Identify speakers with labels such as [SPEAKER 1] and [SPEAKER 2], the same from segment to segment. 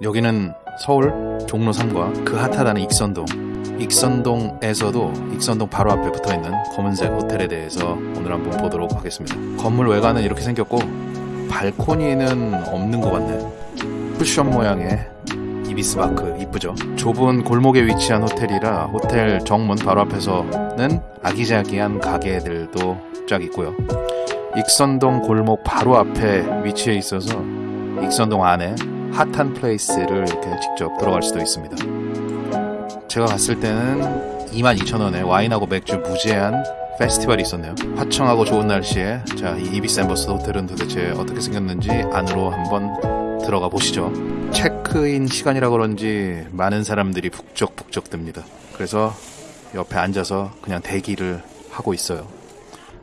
[SPEAKER 1] 여기는 서울 종로 3과 그 핫하다는 익선동. 익선동에서도 익선동 바로 앞에 붙어있는 검은색 호텔에 대해서 오늘 한번 보도록 하겠습니다. 건물 외관은 이렇게 생겼고 발코니는 없는 것 같네. 쿠션 모양의 이비스 마크. 이쁘죠? 좁은 골목에 위치한 호텔이라 호텔 정문 바로 앞에서는 아기자기한 가게들도 쫙 있고요. 익선동 골목 바로 앞에 위치해 있어서 익선동 안에 hot한 place를 이렇게 직접 들어갈 수도 있습니다. 제가 갔을 때는 22,000원에 와인하고 맥주 무제한 페스티벌이 있었네요. 화창하고 좋은 날씨에 자, 이 이비스 앰배서더 호텔은 도대체 어떻게 생겼는지 안으로 한번 들어가 보시죠. 체크인 시간이라 그런지 많은 사람들이 북적북적댑니다. 그래서 옆에 앉아서 그냥 대기를 하고 있어요.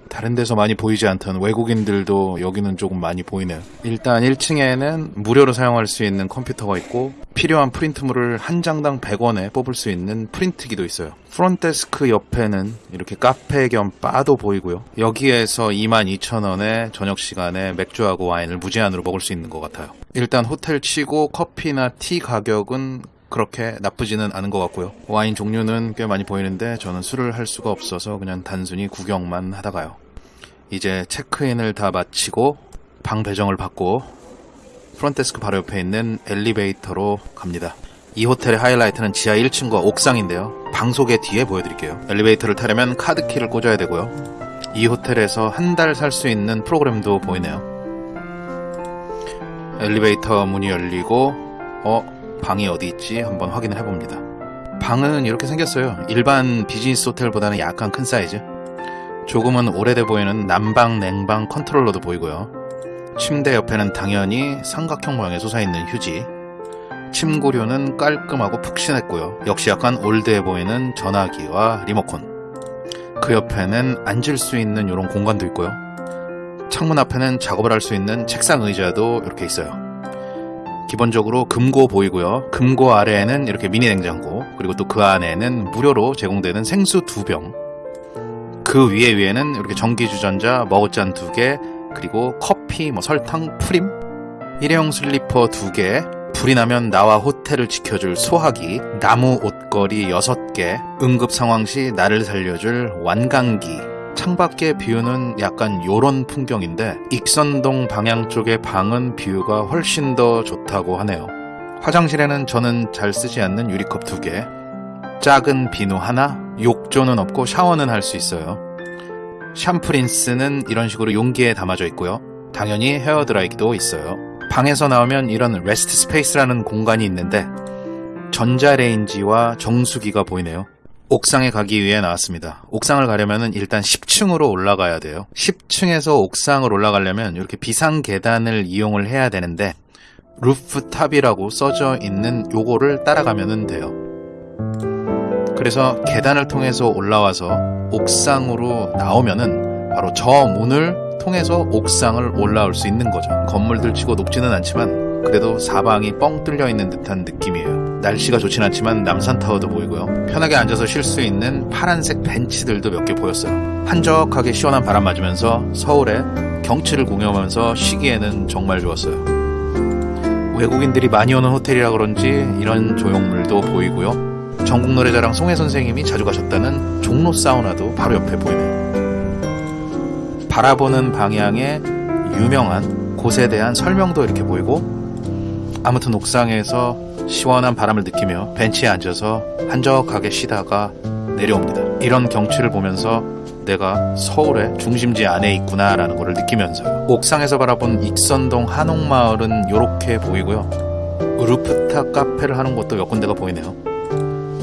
[SPEAKER 1] 다른 데서 많이 보이지 않던 외국인들도 여기는 조금 많이 보이네요. 일단 1층에는 무료로 사용할 수 있는 컴퓨터가 있고 필요한 프린트물을 한 장당 100원에 뽑을 수 있는 프린트기도 있어요. front desk 옆에는 이렇게 카페 겸 바도 보이고요. 여기에서 22,000원에 저녁 시간에 맥주하고 와인을 무제한으로 먹을 수 있는 것 같아요. 일단 호텔 치고 커피나 티 가격은 그렇게 나쁘지는 않은 것 같고요. 와인 종류는 꽤 많이 보이는데 저는 술을 할 수가 없어서 그냥 단순히 구경만 하다 가요. 이제 체크인을 다 마치고 방 배정을 받고 front desk 바로 옆에 있는 엘리베이터로 갑니다. 이 호텔의 하이라이트는 지하 1층과 옥상인데요. 방 소개 뒤에 보여드릴게요. 엘리베이터를 타려면 카드키를 꽂아야 되고요. 이 호텔에서 한 달 살 수 있는 프로그램도 보이네요. 엘리베이터 문이 열리고 어? 방이 어디 있지 한번 확인을 해봅니다. 방은 이렇게 생겼어요. 일반 비즈니스 호텔보다는 약간 큰 사이즈. 조금은 오래돼 보이는 난방, 냉방 컨트롤러도 보이고요. 침대 옆에는 당연히 삼각형 모양의 솟아있는 휴지. 침구류는 깔끔하고 푹신했고요. 역시 약간 old해 보이는 전화기와 리모컨. 그 옆에는 앉을 수 있는 이런 공간도 있고요. 창문 앞에는 작업을 할 수 있는 책상 의자도 이렇게 있어요. 기본적으로 금고 보이고요. 금고 아래에는 이렇게 미니 냉장고, 그리고 또 그 안에는 무료로 제공되는 생수 두 병. 그 위에 위에는 이렇게 전기주전자, 머그잔 두 개, 그리고 커피, 뭐 설탕, 프림, 일회용 슬리퍼 두 개, 불이 나면 나와 호텔을 지켜줄 소화기, 나무 옷걸이 6개, 응급 상황 시 나를 살려줄 완강기, 창밖의 view는 약간 요런 풍경인데 익선동 방향 쪽의 방은 view가 훨씬 더 좋다고 하네요. 화장실에는 저는 잘 쓰지 않는 유리컵 두 개, 작은 비누 하나, 욕조는 없고 샤워는 할 수 있어요. 샴푸린스는 이런 식으로 용기에 담아져 있고요. 당연히 헤어드라이기도 있어요. 방에서 나오면 이런 rest space라는 공간이 있는데 전자레인지와 정수기가 보이네요. 옥상에 가기 위해 나왔습니다. 옥상을 가려면 일단 10층으로 올라가야 돼요. 10층에서 옥상을 올라가려면 이렇게 비상 계단을 이용을 해야 되는데 rooftop이라고 써져 있는 요거를 따라가면 돼요. 그래서 계단을 통해서 올라와서 옥상으로 나오면은 바로 저 문을 통해서 옥상을 올라올 수 있는 거죠. 건물들 치고 높지는 않지만 그래도 사방이 뻥 뚫려 있는 듯한 느낌이에요. 날씨가 좋진 않지만 남산타워도 보이고요. 편하게 앉아서 쉴 수 있는 파란색 벤치들도 몇 개 보였어요. 한적하게 시원한 바람 맞으면서 서울의 경치를 공유하면서 쉬기에는 정말 좋았어요. 외국인들이 많이 오는 호텔이라 그런지 이런 조형물도 보이고요. 전국 노래자랑 송혜 선생님이 자주 가셨다는 종로 사우나도 바로 옆에 보이네요. 바라보는 방향에 유명한 곳에 대한 설명도 이렇게 보이고 아무튼 옥상에서 시원한 바람을 느끼며 벤치에 앉아서 한적하게 쉬다가 내려옵니다. 이런 경치를 보면서 내가 서울의 중심지 안에 있구나 라는 것을 느끼면서요. 옥상에서 바라본 익선동 한옥마을은 이렇게 보이고요. 루프탑 카페를 하는 곳도 몇 군데가 보이네요.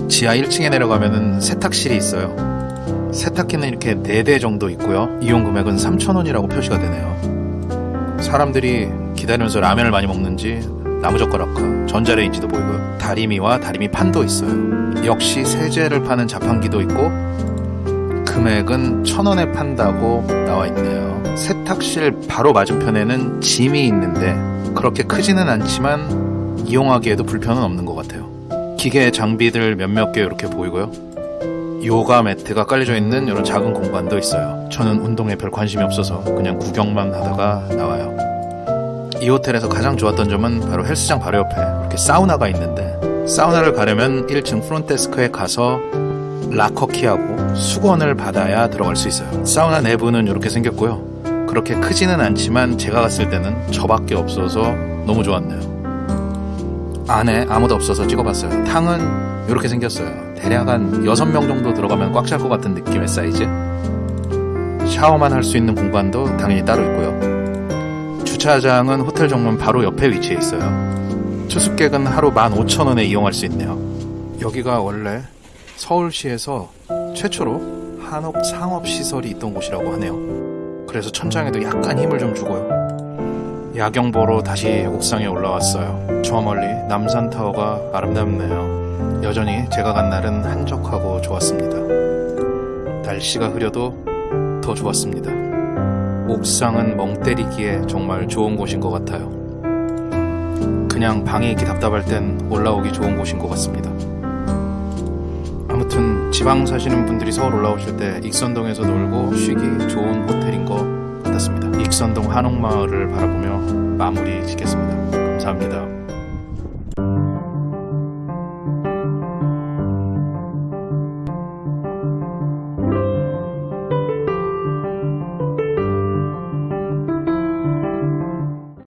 [SPEAKER 1] 지하 1층에 내려가면 세탁실이 있어요. 세탁기는 이렇게 4대 정도 있고요. 이용 금액은 3,000원이라고 표시가 되네요. 사람들이 기다리면서 라면을 많이 먹는지 나무젓가락과 전자레인지도 보이고요. 다리미와 다리미 판도 있어요. 역시 세제를 파는 자판기도 있고 금액은 천 원에 판다고 나와 있네요. 세탁실 바로 맞은편에는 짐이 있는데 그렇게 크지는 않지만 이용하기에도 불편은 없는 것 같아요. 기계 장비들 몇몇 개 이렇게 보이고요. 요가 매트가 깔려져 있는 이런 작은 공간도 있어요. 저는 운동에 별 관심이 없어서 그냥 구경만 하다가 나와요. 이 호텔에서 가장 좋았던 점은 바로 헬스장 바로 옆에 이렇게 사우나가 있는데 사우나를 가려면 1층 프론데스크에 가서 락커키하고 수건을 받아야 들어갈 수 있어요. 사우나 내부는 이렇게 생겼고요. 그렇게 크지는 않지만 제가 갔을 때는 저밖에 없어서 너무 좋았네요. 안에 아무도 없어서 찍어봤어요. 탕은 이렇게 생겼어요. 대략 한 6명 정도 들어가면 꽉 찰 것 같은 느낌의 사이즈. 샤워만 할 수 있는 공간도 당연히 따로 있고요. 주차장은 호텔 정문 바로 옆에 위치해 있어요. 투숙객은 하루 15,000원에 이용할 수 있네요. 여기가 원래 서울시에서 최초로 한옥 상업시설이 있던 곳이라고 하네요. 그래서 천장에도 약간 힘을 좀 주고요. 야경 보러 다시 옥상에 올라왔어요. 저 멀리 남산타워가 아름답네요. 여전히 제가 간 날은 한적하고 좋았습니다. 날씨가 흐려도 더 좋았습니다. 옥상은 멍 때리기에 정말 좋은 곳인 것 같아요. 그냥 방에 있기 답답할 땐 올라오기 좋은 곳인 것 같습니다. 아무튼 지방 사시는 분들이 서울 올라오실 때 익선동에서 놀고 쉬기 좋은 호텔인 것 같았습니다. 익선동 한옥마을을 바라보며 마무리 짓겠습니다. 감사합니다.